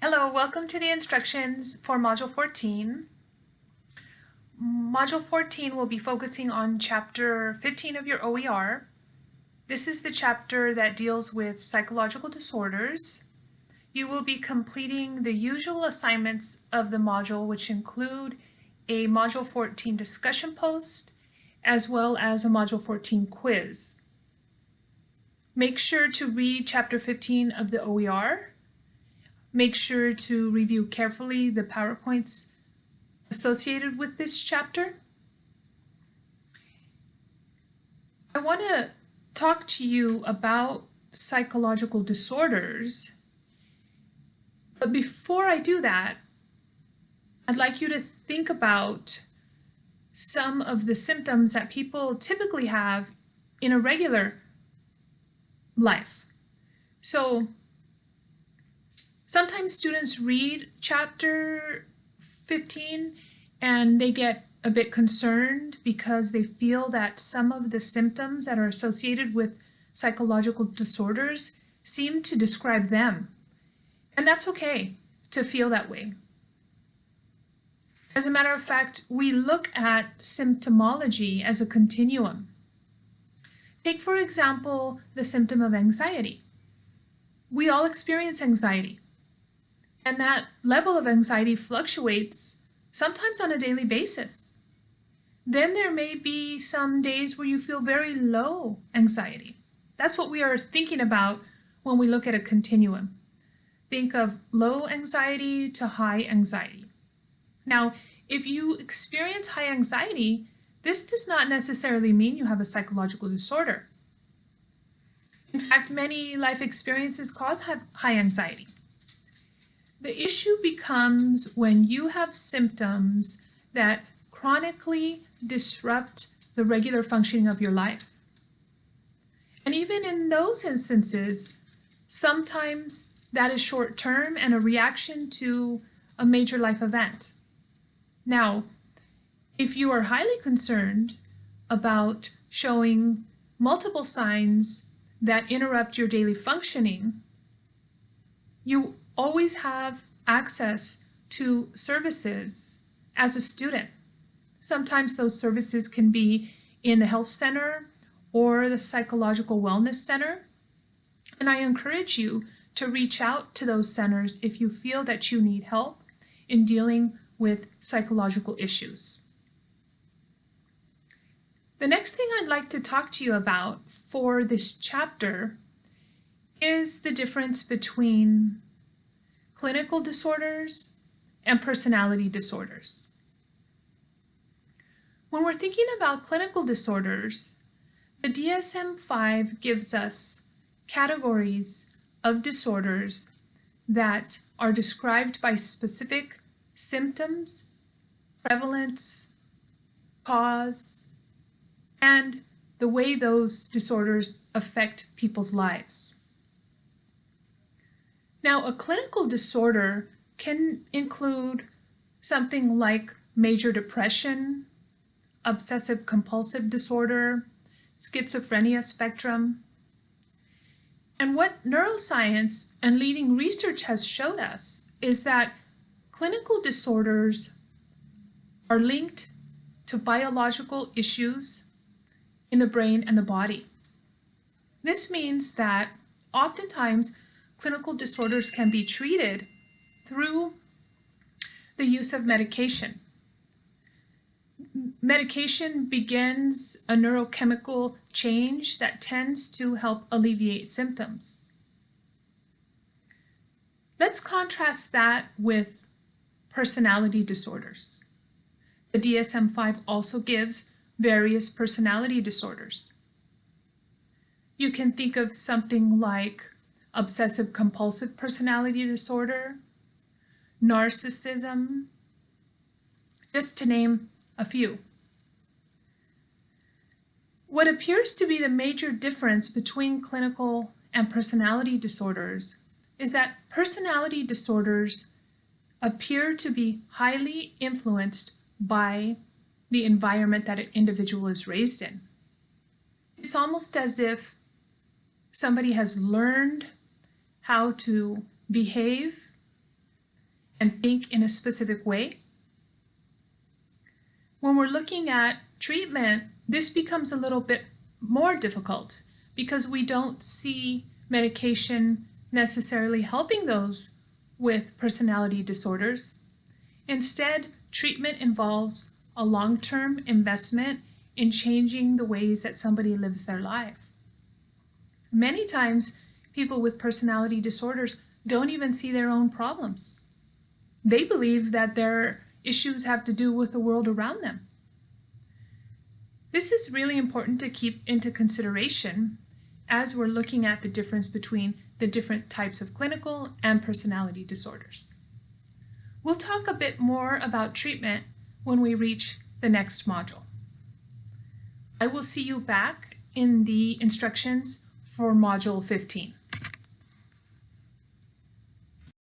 Hello, welcome to the instructions for Module 14. Module 14 will be focusing on Chapter 15 of your OER. This is the chapter that deals with psychological disorders. You will be completing the usual assignments of the module, which include a Module 14 discussion post, as well as a Module 14 quiz. Make sure to read Chapter 15 of the OER Make sure to review carefully the PowerPoints associated with this chapter. I want to talk to you about psychological disorders. But before I do that, I'd like you to think about some of the symptoms that people typically have in a regular life. So Sometimes students read chapter 15 and they get a bit concerned because they feel that some of the symptoms that are associated with psychological disorders seem to describe them. And that's okay to feel that way. As a matter of fact, we look at symptomology as a continuum. Take, for example, the symptom of anxiety. We all experience anxiety. And that level of anxiety fluctuates sometimes on a daily basis. Then there may be some days where you feel very low anxiety. That's what we are thinking about when we look at a continuum. Think of low anxiety to high anxiety. Now, if you experience high anxiety, this does not necessarily mean you have a psychological disorder. In fact, many life experiences cause high anxiety. The issue becomes when you have symptoms that chronically disrupt the regular functioning of your life. And even in those instances, sometimes that is short term and a reaction to a major life event. Now, if you are highly concerned about showing multiple signs that interrupt your daily functioning, you always have access to services as a student. Sometimes those services can be in the health center or the psychological wellness center. And I encourage you to reach out to those centers if you feel that you need help in dealing with psychological issues. The next thing I'd like to talk to you about for this chapter is the difference between clinical disorders, and personality disorders. When we're thinking about clinical disorders, the DSM-5 gives us categories of disorders that are described by specific symptoms, prevalence, cause, and the way those disorders affect people's lives. Now, a clinical disorder can include something like major depression, obsessive compulsive disorder, schizophrenia spectrum. And what neuroscience and leading research has showed us is that clinical disorders are linked to biological issues in the brain and the body. This means that oftentimes clinical disorders can be treated through the use of medication. Medication begins a neurochemical change that tends to help alleviate symptoms. Let's contrast that with personality disorders. The DSM-5 also gives various personality disorders. You can think of something like obsessive compulsive personality disorder, narcissism, just to name a few. What appears to be the major difference between clinical and personality disorders is that personality disorders appear to be highly influenced by the environment that an individual is raised in. It's almost as if somebody has learned how to behave and think in a specific way. When we're looking at treatment, this becomes a little bit more difficult because we don't see medication necessarily helping those with personality disorders. Instead, treatment involves a long-term investment in changing the ways that somebody lives their life. Many times, people with personality disorders don't even see their own problems. They believe that their issues have to do with the world around them. This is really important to keep into consideration as we're looking at the difference between the different types of clinical and personality disorders. We'll talk a bit more about treatment when we reach the next module. I will see you back in the instructions for Module 15.